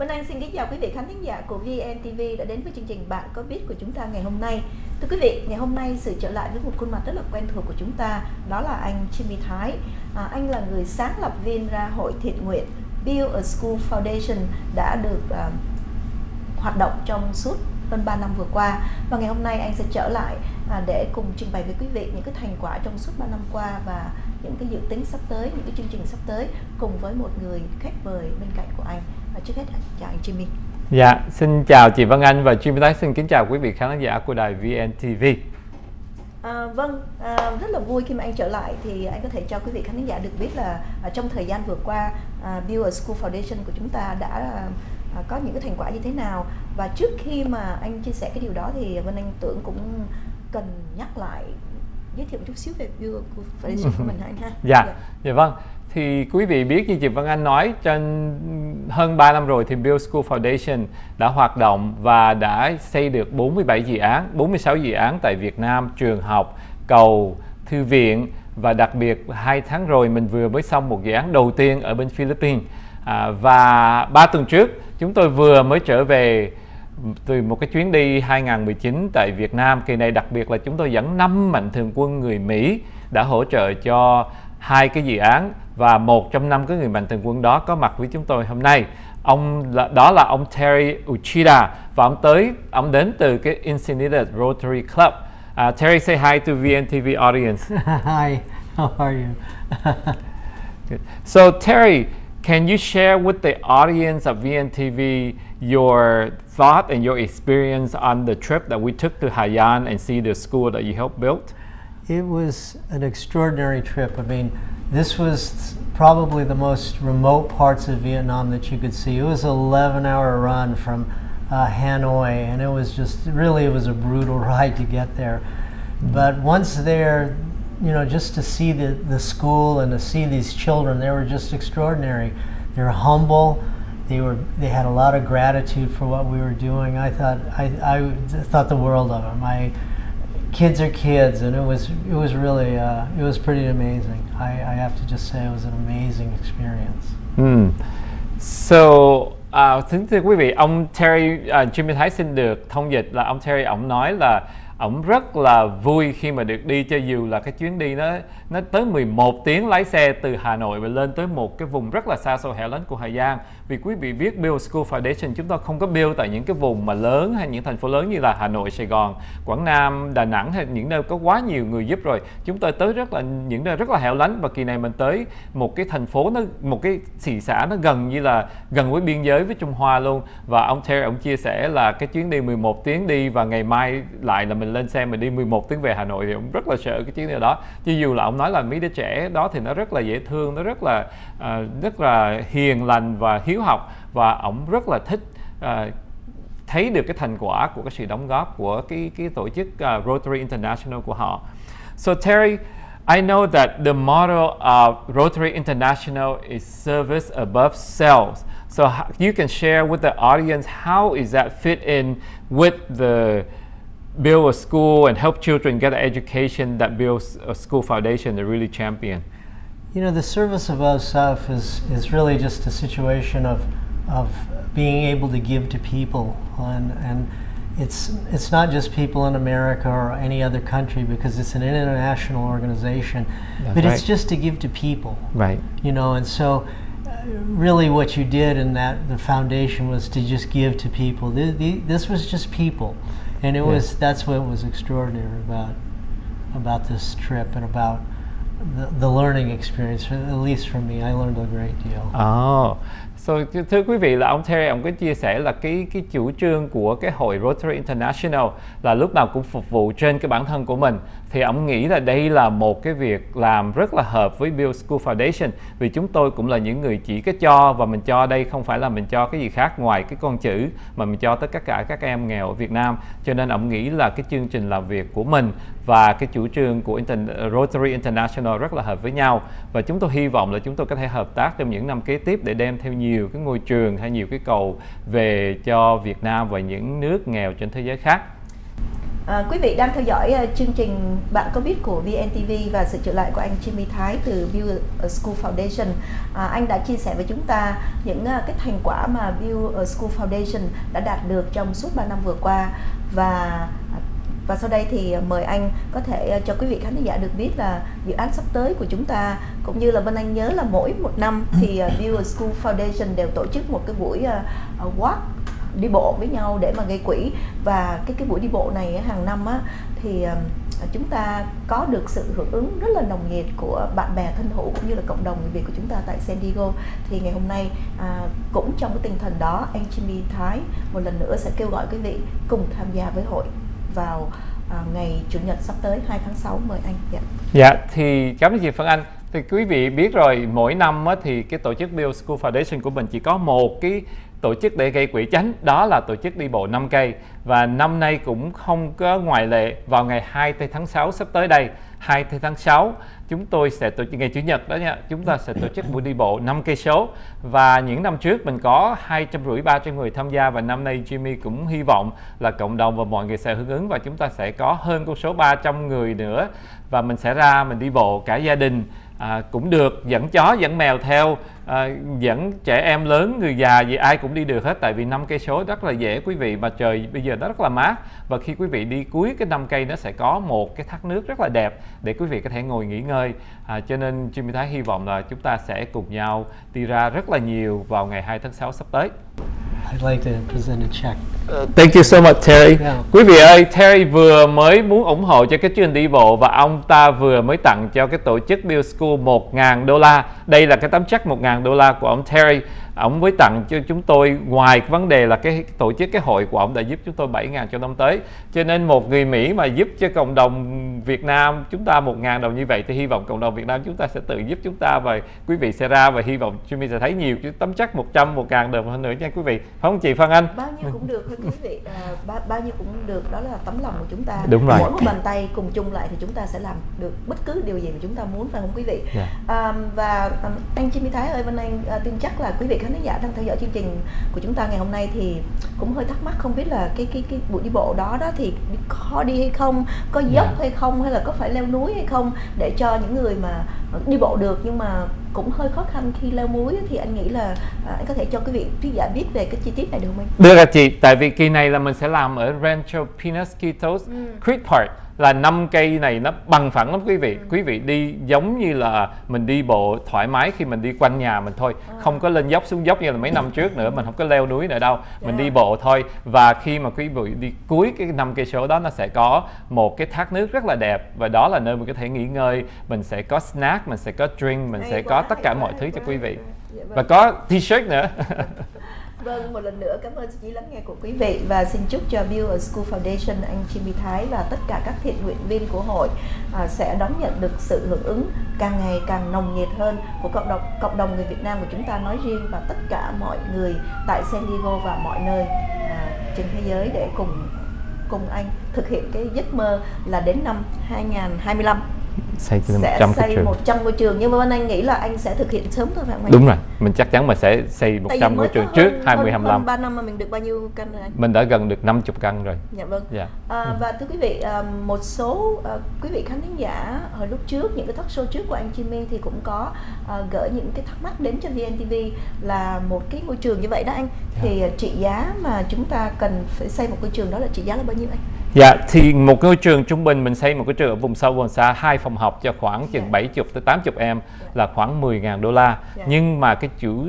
Vân Anh xin kính chào quý vị khán thính giả của VNTV đã đến với chương trình Bạn có biết của chúng ta ngày hôm nay. Thưa quý vị, ngày hôm nay sự trở lại với một khuôn mặt rất là quen thuộc của chúng ta, đó là anh Jimmy Thái. À, anh là người sáng lập viên ra hội thiện nguyện Build a School Foundation đã được uh, hoạt động trong suốt hơn 3 năm vừa qua và ngày hôm nay anh sẽ trở lại à, để cùng trình bày với quý vị những cái thành quả trong suốt 3 năm qua và những cái dự tính sắp tới, những cái chương trình sắp tới cùng với một người khách mời bên cạnh của anh. Và trước hết chào anh Jimmy. Dạ, xin chào chị Vân Anh và Jimmy Thái xin kính chào quý vị khán giả của đài VNTV. À, vâng, à, rất là vui khi mà anh trở lại thì anh có thể cho quý vị khán giả được biết là à, trong thời gian vừa qua à, Build School Foundation của chúng ta đã à, có những cái thành quả như thế nào và trước khi mà anh chia sẻ cái điều đó thì Vân Anh tưởng cũng cần nhắc lại giới thiệu một chút xíu về Build School Foundation của mình anh ha. Dạ, dạ, dạ vâng. Thì quý vị biết như chị Vân Anh nói, trên hơn 3 năm rồi thì Build School Foundation đã hoạt động và đã xây được 47 dự án, 46 dự án tại Việt Nam, trường học, cầu, thư viện và đặc biệt hai tháng rồi mình vừa mới xong một dự án đầu tiên ở bên Philippines. À, và ba tuần trước chúng tôi vừa mới trở về từ một cái chuyến đi 2019 tại Việt Nam. Kỳ này đặc biệt là chúng tôi dẫn năm mạnh thường quân người Mỹ đã hỗ trợ cho hai cái dự án và một trong năm cái người mạnh thường quân đó có mặt với chúng tôi hôm nay. Ông đó là ông Terry Uchida và ông tới ông đến từ cái Encinitas Rotary Club. Uh, Terry say hi to VNTV audience. Hi how are you? So Terry can you share with the audience of VNTV your thought and your experience on the trip that we took to Haiyan and see the school that you helped build it was an extraordinary trip I mean this was probably the most remote parts of Vietnam that you could see. It was an 11 hour run from uh, Hanoi and it was just really it was a brutal ride to get there. But once there, you know, just to see the, the school and to see these children, they were just extraordinary. They were humble. They were they had a lot of gratitude for what we were doing. I thought I, I thought the world of them. I kids are kids, and it was it was really uh, it was pretty amazing. I, I have to just say it was an amazing experience. Mm. So uh, thưa quý vị, ông Terry uh, Jimmy Thái xin được thông dịch là ông Terry ông nói là ông rất là vui khi mà được đi cho dù là cái chuyến đi nó nó tới 11 tiếng lái xe từ Hà Nội và lên tới một cái vùng rất là xa xôi hẻo lánh của Hà Giang vì quý vị biết Build School Foundation chúng ta không có build tại những cái vùng mà lớn hay những thành phố lớn như là Hà Nội, Sài Gòn, Quảng Nam, Đà Nẵng hay những nơi có quá nhiều người giúp rồi. Chúng tôi tới rất là những nơi rất là hẻo lánh và kỳ này mình tới một cái thành phố nó một cái thị xã nó gần như là gần với biên giới với Trung Hoa luôn. Và ông Terry ông chia sẻ là cái chuyến đi 11 tiếng đi và ngày mai lại là mình lên xe mình đi 11 tiếng về Hà Nội thì ông rất là sợ cái chuyến đi đó. Chứ dù là ông nói là mấy đứa trẻ đó thì nó rất là dễ thương nó rất là uh, rất là hiền lành và hiếu học và ông rất là thích uh, thấy được cái thành quả của cái sự đóng góp của cái cái tổ chức uh, Rotary International của họ. So Terry, I know that the motto of Rotary International is service above sales. So you can share with the audience how is that fit in with the build a school and help children get an education that builds a school foundation to really champion? You know, the service above self is, is really just a situation of, of being able to give to people. And, and it's, it's not just people in America or any other country because it's an international organization, That's but right. it's just to give to people. Right. You know, and so uh, really what you did in that the foundation was to just give to people. The, the, this was just people and it yeah. was that's what was extraordinary about about this trip and about the, the learning experience at least for me I learned a great deal. Oh So, thưa quý vị là ông Terry ông có chia sẻ là cái cái chủ trương của cái hội Rotary International là lúc nào cũng phục vụ trên cái bản thân của mình. Thì ông nghĩ là đây là một cái việc làm rất là hợp với Bill School Foundation vì chúng tôi cũng là những người chỉ cái cho và mình cho đây không phải là mình cho cái gì khác ngoài cái con chữ mà mình cho tất cả các em nghèo ở Việt Nam. Cho nên ông nghĩ là cái chương trình làm việc của mình và cái chủ trương của Inter Rotary International rất là hợp với nhau. Và chúng tôi hy vọng là chúng tôi có thể hợp tác trong những năm kế tiếp để đem theo nhiều nhiều cái ngôi trường hay nhiều cái cầu về cho Việt Nam và những nước nghèo trên thế giới khác À, quý vị đang theo dõi uh, chương trình Bạn có biết của VNTV và sự trở lại của anh Jimmy Thái từ View School Foundation. À, anh đã chia sẻ với chúng ta những uh, cái thành quả mà View School Foundation đã đạt được trong suốt 3 năm vừa qua và và sau đây thì mời anh có thể cho quý vị khán giả được biết là dự án sắp tới của chúng ta cũng như là Vân Anh nhớ là mỗi một năm thì View School Foundation đều tổ chức một cái buổi walk đi bộ với nhau để mà gây quỹ. Và cái cái buổi đi bộ này hàng năm á thì chúng ta có được sự hưởng ứng rất là nồng nhiệt của bạn bè thân hữu cũng như là cộng đồng người Việt của chúng ta tại San Diego. Thì ngày hôm nay à, cũng trong cái tinh thần đó anh Jimmy Thái một lần nữa sẽ kêu gọi quý vị cùng tham gia với hội vào à, ngày chủ nhật sắp tới 2 tháng 6 mời anh. Dạ. Dạ thì cảm ơn chị Phương Anh. Thì quý vị biết rồi mỗi năm á, thì cái tổ chức Bill School Foundation của mình chỉ có một cái tổ chức để gây quỹ chánh đó là tổ chức đi bộ 5 cây. Và năm nay cũng không có ngoại lệ vào ngày 2 tháng 6 sắp tới đây. 2 tháng 6 chúng tôi sẽ tổ chức ngày chủ nhật đó nha chúng ta sẽ tổ chức buổi đi bộ 5 cây số. Và những năm trước mình có hai trăm rưỡi ba trăm người tham gia và năm nay Jimmy cũng hy vọng là cộng đồng và mọi người sẽ hưởng ứng và chúng ta sẽ có hơn con số 300 người nữa. Và mình sẽ ra mình đi bộ cả gia đình à, cũng được dẫn chó dẫn mèo theo à, dẫn trẻ em lớn người già gì ai cũng đi được hết tại vì năm cây số rất là dễ quý vị mà trời bây giờ nó rất là mát. Và khi quý vị đi cuối cái năm cây nó sẽ có một cái thác nước rất là đẹp để quý vị có thể ngồi nghỉ ngơi. À, cho nên Jimmy Thái hy vọng là chúng ta sẽ cùng nhau đi ra rất là nhiều vào ngày 2 tháng 6 sắp tới. I'd like to present a check. Uh, thank you so much Terry. Yeah. Quý vị ơi, Terry vừa mới muốn ủng hộ cho cái chương đi bộ và ông ta vừa mới tặng cho cái tổ chức Bill School 1.000 đô la. Đây là cái tấm check 1.000 đô la của ông Terry ông mới tặng cho chúng tôi ngoài vấn đề là cái tổ chức cái hội của ông đã giúp chúng tôi 7.000 cho năm tới. Cho nên một người Mỹ mà giúp cho cộng đồng Việt Nam chúng ta 1.000 đồng như vậy thì hy vọng cộng đồng Việt Nam chúng ta sẽ tự giúp chúng ta. Và quý vị sẽ ra và hy vọng Jimmy sẽ thấy nhiều chứ tấm chắc 100 1.000 đồng hơn nữa nha quý vị. Phải không chị Phan Anh? Bao nhiêu cũng được thôi quý vị. À, bao, bao nhiêu cũng được. Đó là tấm lòng của chúng ta. Đúng rồi. Mỗi một bàn tay cùng chung lại thì chúng ta sẽ làm được bất cứ điều gì mà chúng ta muốn phải không quý vị? Yeah. Dạ. à, và anh Jimmy Thái ơi Vân Anh uh, tin chắc là quý vị khán giả đang theo dõi chương trình của chúng ta ngày hôm nay thì cũng hơi thắc mắc không biết là cái cái cái buổi đi bộ đó đó thì khó đi hay không có dốc. Dạ. hay không hay là có phải leo núi hay không để cho những người mà đi bộ được nhưng mà cũng hơi khó khăn khi leo núi thì anh nghĩ là à, anh có thể cho quý vị khán giả biết về cái chi tiết này được không anh? Được ạ chị, tại vì kỳ này là mình sẽ làm ở Rancho Penasquitos ừ. Creek Park là năm cây này nó bằng phẳng lắm quý vị ừ. quý vị đi giống như là mình đi bộ thoải mái khi mình đi quanh nhà mình thôi à. không có lên dốc xuống dốc như là mấy năm trước nữa mình không có leo núi nữa đâu mình đi bộ thôi và khi mà quý vị đi cuối cái năm cây số đó nó sẽ có một cái thác nước rất là đẹp và đó là nơi mình có thể nghỉ ngơi mình sẽ có snack mình sẽ có drink mình hay sẽ quá, có tất cả mọi thứ cho quý vị. Dạ vâng. và có t-shirt nữa. Vâng, một lần nữa cảm ơn sự chú lắng nghe của quý vị và xin chúc cho Build a School Foundation anh Jimmy Thái và tất cả các thiện nguyện viên của hội à, sẽ đón nhận được sự hưởng ứng càng ngày càng nồng nhiệt hơn của cộng đồng cộng đồng người Việt Nam của chúng ta nói riêng và tất cả mọi người tại San Diego và mọi nơi à, trên thế giới để cùng cùng anh thực hiện cái giấc mơ là đến năm 2025 xây cho 100 sẽ xây trường. 100 ngôi trường nhưng mà bên anh nghĩ là anh sẽ thực hiện sớm thôi phải không anh? Đúng rồi, mình chắc chắn mà sẽ xây 100 ngôi trường trước hơn, 20 25. Hơn 3 năm mà mình được bao nhiêu căn rồi anh? Mình đã gần được 50 căn rồi. Dạ vâng. Dạ. À, và thưa quý vị, à, một số à, quý vị khán thính giả hồi lúc trước những cái talk show trước của anh Jimmy thì cũng có à, gửi những cái thắc mắc đến cho VNTV là một cái ngôi trường như vậy đó anh. Dạ. Thì trị giá mà chúng ta cần phải xây một ngôi trường đó là trị giá là bao nhiêu anh? Dạ, thì một ngôi trường trung bình mình xây một cái trường ở vùng sâu vùng xa hai phòng học cho khoảng chừng yeah. 70 tới 80 em là khoảng 10.000 đô la. Yeah. Nhưng mà cái chủ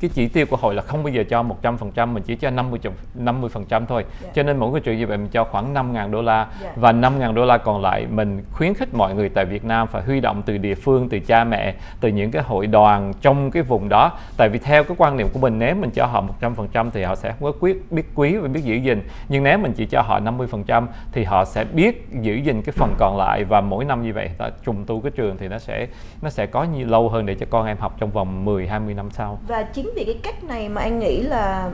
cái chỉ tiêu của hội là không bao giờ cho 100% mình chỉ cho 50 50% thôi. Yeah. Dạ. Cho nên mỗi cái chuyện như vậy mình cho khoảng 5.000 đô la yeah. Dạ. và 5.000 đô la còn lại mình khuyến khích mọi người tại Việt Nam phải huy động từ địa phương, từ cha mẹ, từ những cái hội đoàn trong cái vùng đó. Tại vì theo cái quan niệm của mình nếu mình cho họ 100% thì họ sẽ không có quyết biết quý và biết giữ gìn. Nhưng nếu mình chỉ cho họ 50% thì họ sẽ biết giữ gìn cái phần còn lại và mỗi năm như vậy ta trùng tu cái trường thì nó sẽ nó sẽ có nhiều lâu hơn để cho con em học trong vòng 10 20 năm sau. Và chính chính vì cái cách này mà anh nghĩ là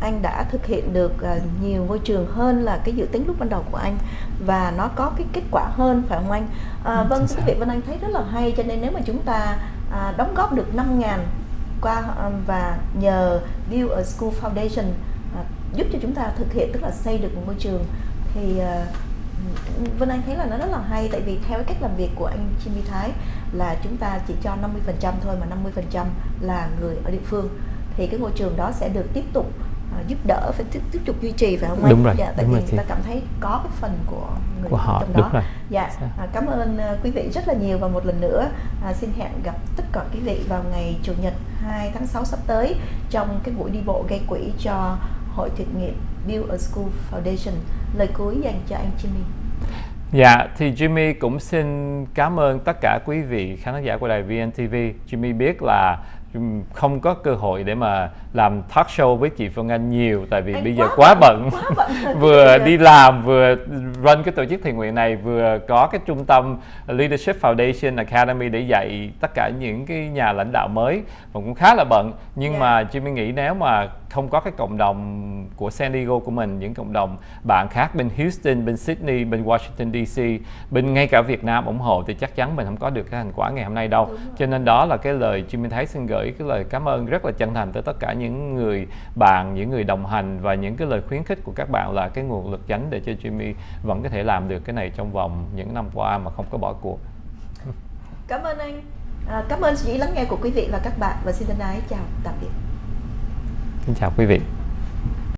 anh đã thực hiện được à, nhiều ngôi trường hơn là cái dự tính lúc ban đầu của anh và nó có cái kết quả hơn phải không anh? À, vâng, quý vị Vân Anh thấy rất là hay cho nên nếu mà chúng ta à, đóng góp được 5 ngàn qua và nhờ Build a School Foundation à, giúp cho chúng ta thực hiện tức là xây được một ngôi trường thì à, Vân Anh thấy là nó rất là hay tại vì theo cách làm việc của anh Jimmy Thái là chúng ta chỉ cho 50% thôi mà 50% là người ở địa phương thì cái ngôi trường đó sẽ được tiếp tục uh, giúp đỡ phải tiếp, tiếp tục duy trì phải không anh? Đúng rồi, Dạ, tại đúng vì rồi người ta cảm thấy có cái phần của người Của họ, trong đúng đó. rồi. Dạ, à, cảm ơn uh, quý vị rất là nhiều và một lần nữa à, xin hẹn gặp tất cả quý vị vào ngày chủ nhật 2 tháng 6 sắp tới trong cái buổi đi bộ gây quỹ cho hội thiện nguyện Build a School Foundation. Lời cuối dành cho anh Jimmy. Dạ, thì Jimmy cũng xin cảm ơn tất cả quý vị khán giả của đài VNTV. Jimmy biết là không có cơ hội để mà làm talk show với chị Phương Anh nhiều tại vì Anh bây giờ quá bận, bận, quá bận rồi. vừa đi làm vừa run cái tổ chức thiện nguyện này vừa có cái trung tâm Leadership Foundation Academy để dạy tất cả những cái nhà lãnh đạo mới và cũng khá là bận nhưng Dạ. mà Jimmy nghĩ nếu mà không có cái cộng đồng của San Diego của mình những cộng đồng bạn khác bên Houston, bên Sydney, bên Washington DC, bên ngay cả Việt Nam ủng hộ thì chắc chắn mình không có được cái thành quả ngày hôm nay đâu. Cho nên đó là cái lời Jimmy Thái xin gửi cái lời cảm ơn rất là chân thành tới tất cả những người bạn, những người đồng hành và những cái lời khuyến khích của các bạn là cái nguồn lực chánh để cho Jimmy vẫn có thể làm được cái này trong vòng những năm qua mà không có bỏ cuộc. Cảm ơn anh. À, cảm ơn sự lắng nghe của quý vị và các bạn và xin thân ái chào tạm biệt. Xin chào quý vị.